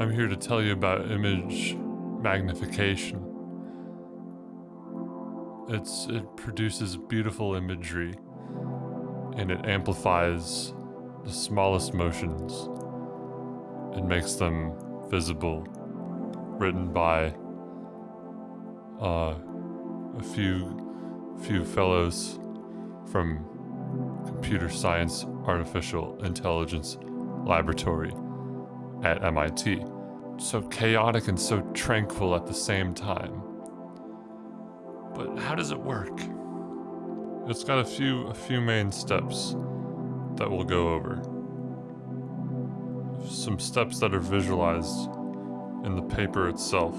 I'm here to tell you about image magnification. It's it produces beautiful imagery and it amplifies the smallest motions and makes them visible. Written by uh, a few few fellows from Computer Science Artificial Intelligence Laboratory at MIT. So chaotic and so tranquil at the same time. But how does it work? It's got a few a few main steps that we'll go over. Some steps that are visualized in the paper itself.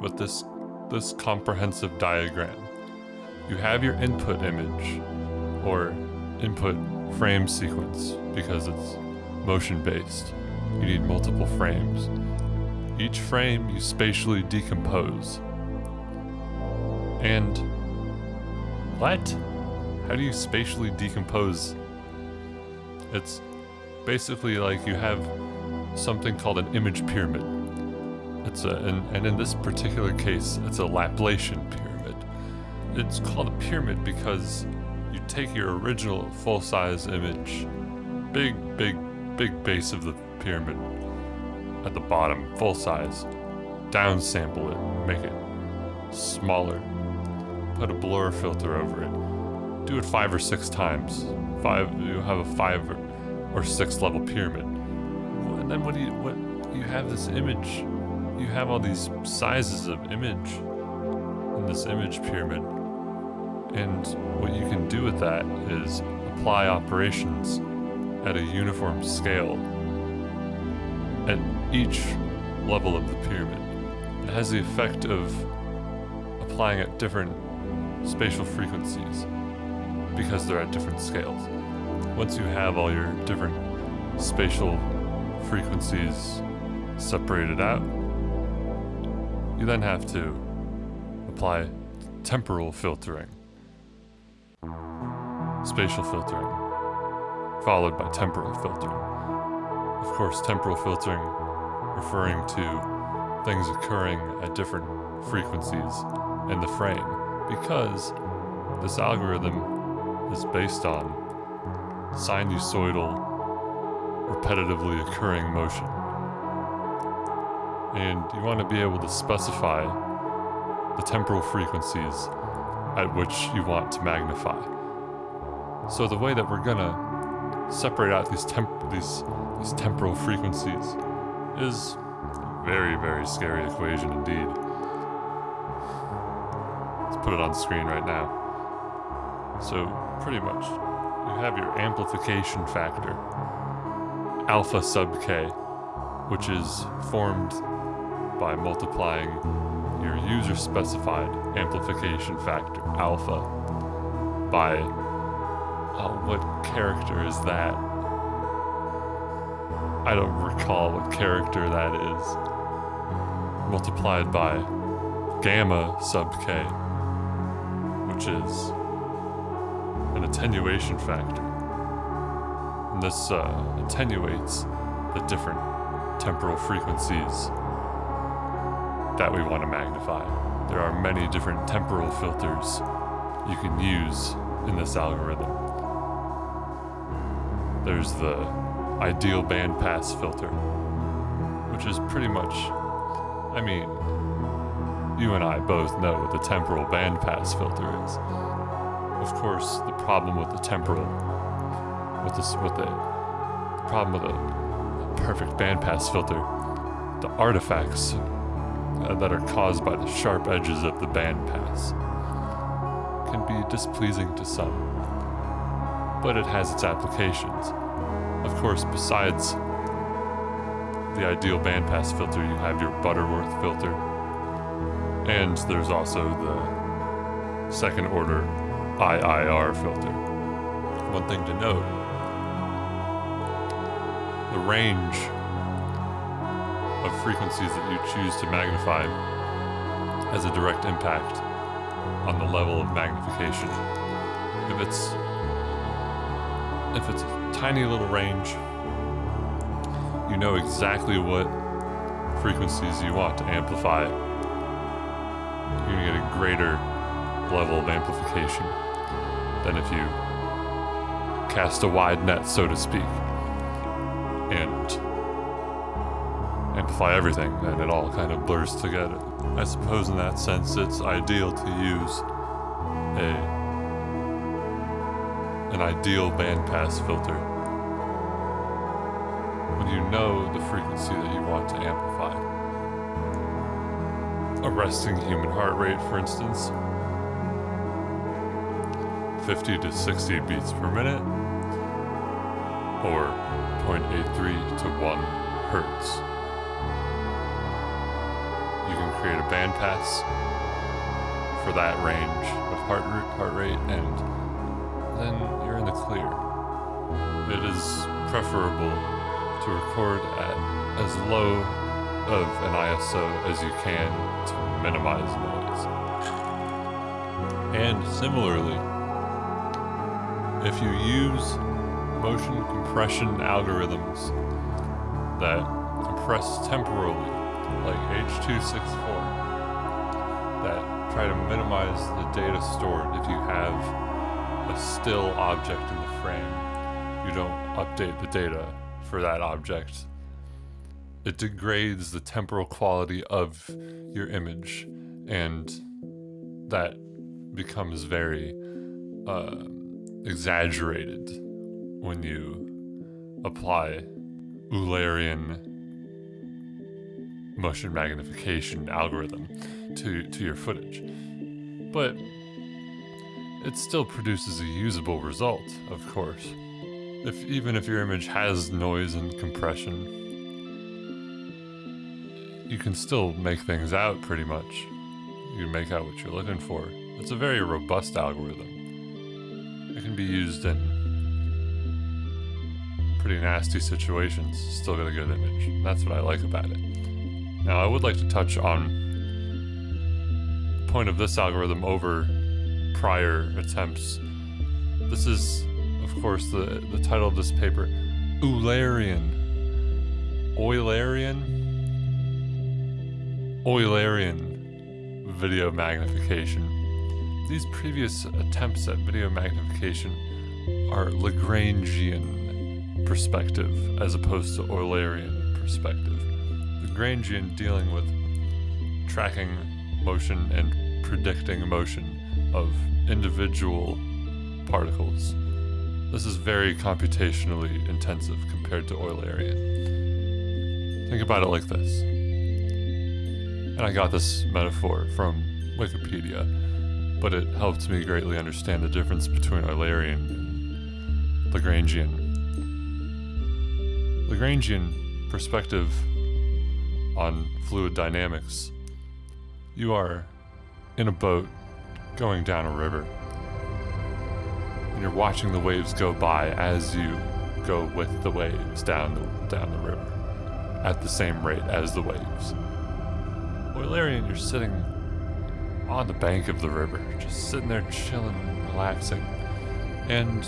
With this this comprehensive diagram. You have your input image or input frame sequence because it's motion based. You need multiple frames. Each frame you spatially decompose. And what? How do you spatially decompose? It's basically like you have something called an image pyramid. It's a, and, and in this particular case, it's a Laplacian pyramid. It's called a pyramid because you take your original full-size image, big, big, big base of the pyramid at the bottom, full size, downsample it, make it smaller, put a blur filter over it, do it five or six times. Five, you have a five or, or six level pyramid. And then what do you, what, you have this image, you have all these sizes of image in this image pyramid. And what you can do with that is apply operations at a uniform scale at each level of the pyramid. It has the effect of applying at different spatial frequencies because they're at different scales. Once you have all your different spatial frequencies separated out, you then have to apply temporal filtering, spatial filtering, followed by temporal filtering. Of course, temporal filtering referring to things occurring at different frequencies in the frame because this algorithm is based on sinusoidal repetitively occurring motion. And you want to be able to specify the temporal frequencies at which you want to magnify. So the way that we're gonna separate out these temp these these temporal frequencies is a very, very scary equation indeed. Let's put it on screen right now. So pretty much, you have your amplification factor, alpha sub k, which is formed by multiplying your user specified amplification factor, alpha, by, oh, what character is that? I don't recall what character that is. Multiplied by gamma sub k, which is an attenuation factor. And this uh, attenuates the different temporal frequencies that we want to magnify. There are many different temporal filters you can use in this algorithm. There's the ideal bandpass filter, which is pretty much, I mean, you and I both know what the temporal bandpass filter is. Of course, the problem with the temporal, with this, with the, the problem with a perfect bandpass filter, the artifacts uh, that are caused by the sharp edges of the bandpass can be displeasing to some, but it has its applications. Of course, besides the ideal bandpass filter, you have your Butterworth filter, and there's also the second order IIR filter. One thing to note, the range of frequencies that you choose to magnify has a direct impact on the level of magnification. If it's if it's a tiny little range, you know exactly what frequencies you want to amplify. You're gonna get a greater level of amplification than if you cast a wide net, so to speak, and amplify everything, and it all kind of blurs together. I suppose in that sense it's ideal to use a an ideal bandpass filter when you know the frequency that you want to amplify. A resting human heart rate, for instance, 50 to 60 beats per minute, or 0.83 to 1 hertz. You can create a bandpass for that range of heart, heart rate and then in the clear. It is preferable to record at as low of an ISO as you can to minimize noise. And similarly, if you use motion compression algorithms that compress temporally, like H.264, that try to minimize the data stored if you have a still object in the frame, you don't update the data for that object. It degrades the temporal quality of your image, and that becomes very uh, exaggerated when you apply Eulerian motion magnification algorithm to, to your footage. But it still produces a usable result, of course. If even if your image has noise and compression, you can still make things out pretty much. You can make out what you're looking for. It's a very robust algorithm. It can be used in pretty nasty situations, still get a good image. That's what I like about it. Now I would like to touch on the point of this algorithm over prior attempts. This is, of course, the, the title of this paper, Eulerian. Eulerian? Eulerian video magnification. These previous attempts at video magnification are Lagrangian perspective as opposed to Eulerian perspective. Lagrangian dealing with tracking motion and predicting motion of individual particles. This is very computationally intensive compared to Eulerian. Think about it like this. And I got this metaphor from Wikipedia but it helped me greatly understand the difference between Eulerian and Lagrangian. Lagrangian perspective on fluid dynamics. You are in a boat going down a river, and you're watching the waves go by as you go with the waves down the, down the river at the same rate as the waves. Eulerian, you're sitting on the bank of the river, just sitting there chilling, relaxing, and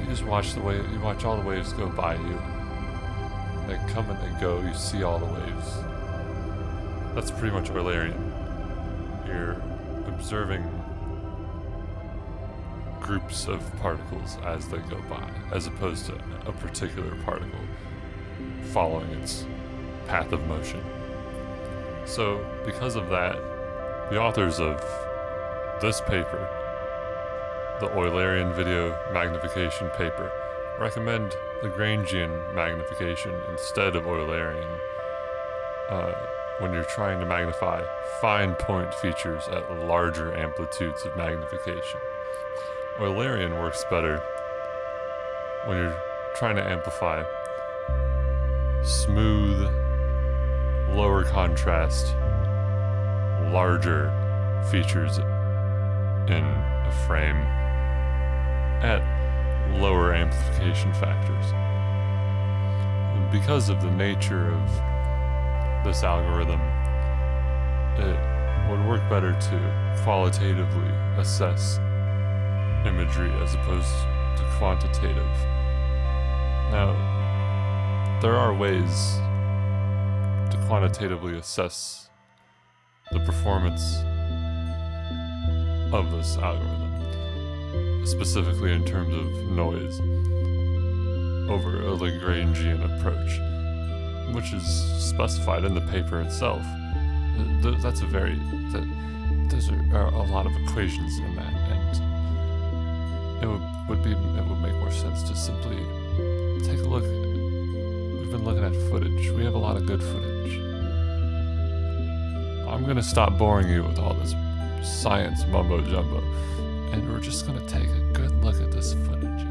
you just watch the wave. You watch all the waves go by you. They come and they go. You see all the waves. That's pretty much Eulerian. You're observing groups of particles as they go by, as opposed to a particular particle following its path of motion. So, because of that, the authors of this paper, the Eulerian video magnification paper, recommend Lagrangian magnification instead of Eulerian uh, when you're trying to magnify fine point features at larger amplitudes of magnification. Eulerian works better when you're trying to amplify smooth, lower contrast larger features in a frame at lower amplification factors. Because of the nature of this algorithm, it would work better to qualitatively assess imagery as opposed to quantitative. Now, there are ways to quantitatively assess the performance of this algorithm, specifically in terms of noise over a Lagrangian approach, which is specified in the paper itself. Th- That's a very, th- those are, are a lot of equations in that, and it would, would be, it would make more sense to simply take a look. We've been looking at footage. We have a lot of good footage. I'm gonna stop boring you with all this science mumbo jumbo, and we're just gonna take a good look at this footage.